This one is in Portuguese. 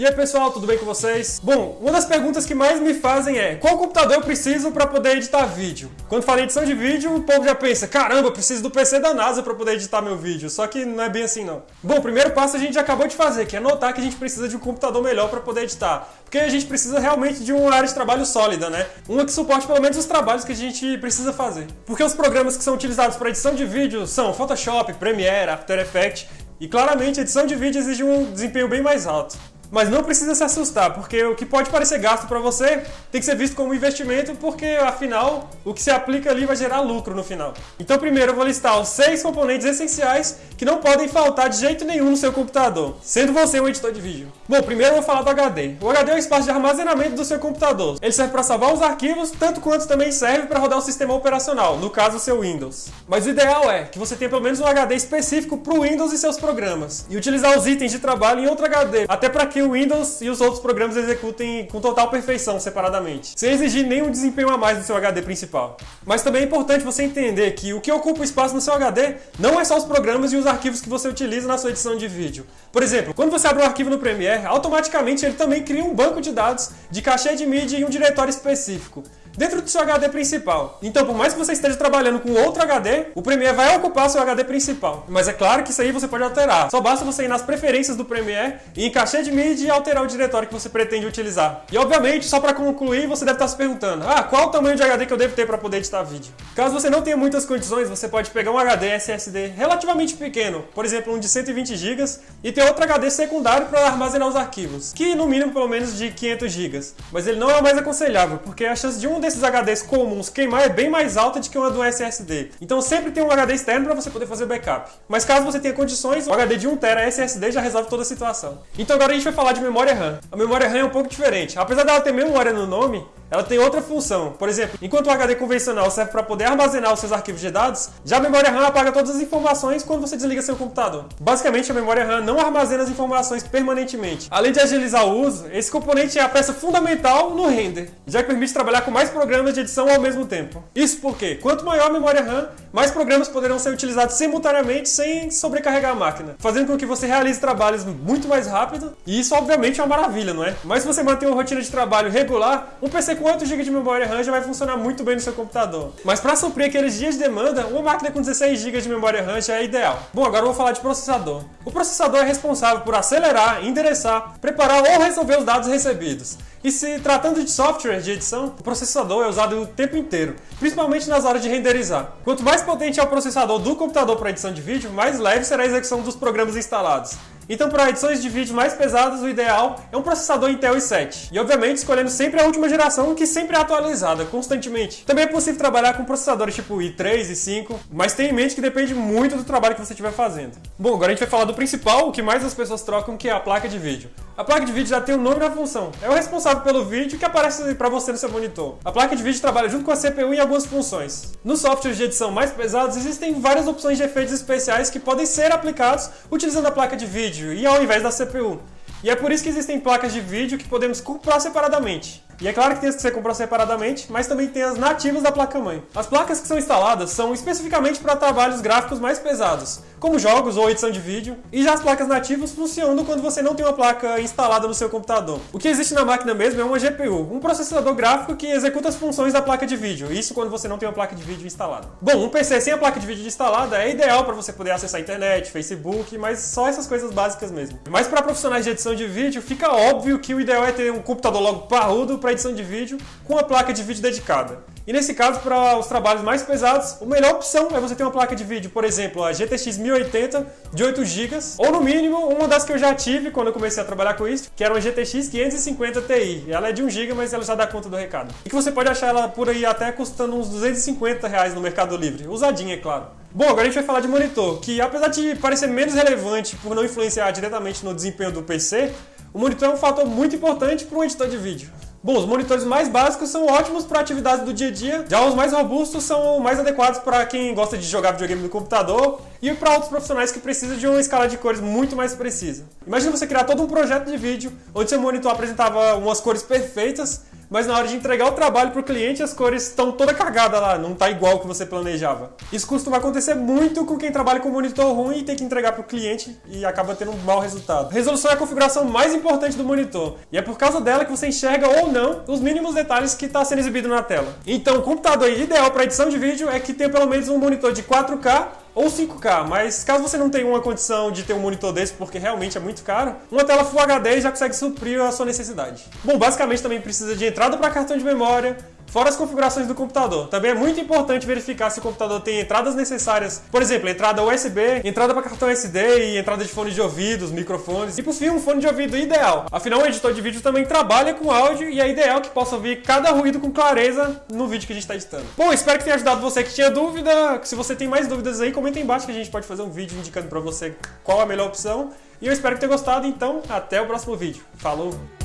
E aí pessoal, tudo bem com vocês? Bom, uma das perguntas que mais me fazem é qual computador eu preciso para poder editar vídeo? Quando falo edição de vídeo, o povo já pensa, caramba, eu preciso do PC da NASA para poder editar meu vídeo, só que não é bem assim não. Bom, o primeiro passo a gente acabou de fazer, que é notar que a gente precisa de um computador melhor para poder editar. Porque a gente precisa realmente de uma área de trabalho sólida, né? Uma que suporte pelo menos os trabalhos que a gente precisa fazer. Porque os programas que são utilizados para edição de vídeo são Photoshop, Premiere, After Effects, e claramente edição de vídeo exige um desempenho bem mais alto. Mas não precisa se assustar, porque o que pode parecer gasto para você tem que ser visto como investimento, porque afinal o que se aplica ali vai gerar lucro no final. Então primeiro eu vou listar os seis componentes essenciais que não podem faltar de jeito nenhum no seu computador, sendo você um editor de vídeo. Bom, primeiro eu vou falar do HD. O HD é o espaço de armazenamento do seu computador. Ele serve para salvar os arquivos, tanto quanto também serve para rodar o sistema operacional, no caso o seu Windows. Mas o ideal é que você tenha pelo menos um HD específico para o Windows e seus programas, e utilizar os itens de trabalho em outro HD, até para que que o Windows e os outros programas executem com total perfeição separadamente, sem exigir nenhum desempenho a mais do seu HD principal. Mas também é importante você entender que o que ocupa espaço no seu HD não é só os programas e os arquivos que você utiliza na sua edição de vídeo. Por exemplo, quando você abre um arquivo no Premiere, automaticamente ele também cria um banco de dados de cachê de mídia e um diretório específico dentro do seu HD principal. Então, por mais que você esteja trabalhando com outro HD, o Premiere vai ocupar seu HD principal. Mas é claro que isso aí você pode alterar. Só basta você ir nas preferências do Premiere e em caixa de mídia e alterar o diretório que você pretende utilizar. E obviamente, só para concluir, você deve estar se perguntando: "Ah, qual o tamanho de HD que eu devo ter para poder editar vídeo?". Caso você não tenha muitas condições, você pode pegar um HD SSD relativamente pequeno, por exemplo, um de 120 GB, e ter outro HD secundário para armazenar os arquivos, que no mínimo pelo menos de 500 GB. Mas ele não é o mais aconselhável, porque a chance de um desses HDs comuns queimar é bem mais alta do que uma do SSD. Então sempre tem um HD externo para você poder fazer backup. Mas caso você tenha condições, o HD de 1TB SSD já resolve toda a situação. Então agora a gente vai falar de memória RAM. A memória RAM é um pouco diferente. Apesar dela ter memória no nome, ela tem outra função. Por exemplo, enquanto o HD convencional serve para poder armazenar os seus arquivos de dados, já a memória RAM apaga todas as informações quando você desliga seu computador. Basicamente, a memória RAM não armazena as informações permanentemente. Além de agilizar o uso, esse componente é a peça fundamental no render, já que permite trabalhar com mais programas de edição ao mesmo tempo. Isso porque, quanto maior a memória RAM, mais programas poderão ser utilizados simultaneamente sem sobrecarregar a máquina, fazendo com que você realize trabalhos muito mais rápido, e isso obviamente é uma maravilha, não é? Mas se você manter uma rotina de trabalho regular, um PC com 8 GB de memória RAM já vai funcionar muito bem no seu computador. Mas para suprir aqueles dias de demanda, uma máquina com 16 GB de memória RAM já é ideal. Bom, agora eu vou falar de processador. O processador é responsável por acelerar, endereçar, preparar ou resolver os dados recebidos. E se tratando de software de edição, o processador é usado o tempo inteiro, principalmente nas horas de renderizar. Quanto mais potente é o processador do computador para edição de vídeo, mais leve será a execução dos programas instalados. Então, para edições de vídeo mais pesadas, o ideal é um processador Intel i7. E, obviamente, escolhendo sempre a última geração, que sempre é atualizada, constantemente. Também é possível trabalhar com processadores tipo i3 e 5, mas tenha em mente que depende muito do trabalho que você estiver fazendo. Bom, agora a gente vai falar do principal, o que mais as pessoas trocam, que é a placa de vídeo. A placa de vídeo já tem o nome na função. É o responsável pelo vídeo que aparece para você no seu monitor. A placa de vídeo trabalha junto com a CPU em algumas funções. Nos softwares de edição mais pesados, existem várias opções de efeitos especiais que podem ser aplicados utilizando a placa de vídeo e ao invés da CPU. E é por isso que existem placas de vídeo que podemos comprar separadamente. E é claro que tem as que você comprou separadamente, mas também tem as nativas da placa-mãe. As placas que são instaladas são especificamente para trabalhos gráficos mais pesados, como jogos ou edição de vídeo, e já as placas nativas funcionam quando você não tem uma placa instalada no seu computador. O que existe na máquina mesmo é uma GPU, um processador gráfico que executa as funções da placa de vídeo, isso quando você não tem uma placa de vídeo instalada. Bom, um PC sem a placa de vídeo instalada é ideal para você poder acessar a internet, Facebook, mas só essas coisas básicas mesmo. Mas para profissionais de edição de vídeo, fica óbvio que o ideal é ter um computador logo parrudo para edição de vídeo com uma placa de vídeo dedicada. E nesse caso, para os trabalhos mais pesados, a melhor opção é você ter uma placa de vídeo, por exemplo, a GTX 1080 de 8 GB, ou no mínimo, uma das que eu já tive quando eu comecei a trabalhar com isso, que era uma GTX 550 Ti. Ela é de 1 GB, mas ela já dá conta do recado. E que você pode achar ela por aí até custando uns 250 reais no Mercado Livre. Usadinha, é claro. Bom, agora a gente vai falar de monitor, que apesar de parecer menos relevante por não influenciar diretamente no desempenho do PC, o monitor é um fator muito importante para um editor de vídeo. Bom, os monitores mais básicos são ótimos para atividades do dia a dia, já os mais robustos são mais adequados para quem gosta de jogar videogame no computador e para outros profissionais que precisam de uma escala de cores muito mais precisa. Imagina você criar todo um projeto de vídeo onde seu monitor apresentava umas cores perfeitas, mas na hora de entregar o trabalho pro cliente as cores estão toda cagada lá, não tá igual que você planejava. Isso costuma acontecer muito com quem trabalha com monitor ruim e tem que entregar pro cliente e acaba tendo um mau resultado. Resolução é a configuração mais importante do monitor e é por causa dela que você enxerga ou não os mínimos detalhes que está sendo exibido na tela. Então, o computador ideal para edição de vídeo é que tenha pelo menos um monitor de 4K ou 5K, mas caso você não tenha uma condição de ter um monitor desse, porque realmente é muito caro, uma tela Full HD já consegue suprir a sua necessidade. Bom, basicamente também precisa de entrada para cartão de memória, Fora as configurações do computador. Também é muito importante verificar se o computador tem entradas necessárias. Por exemplo, entrada USB, entrada para cartão SD e entrada de fone de ouvidos, microfones. E por fim, um fone de ouvido ideal. Afinal, o editor de vídeo também trabalha com áudio e é ideal que possa ouvir cada ruído com clareza no vídeo que a gente está editando. Bom, espero que tenha ajudado você que tinha dúvida. Se você tem mais dúvidas aí, comenta aí embaixo que a gente pode fazer um vídeo indicando para você qual a melhor opção. E eu espero que tenha gostado, então até o próximo vídeo. Falou!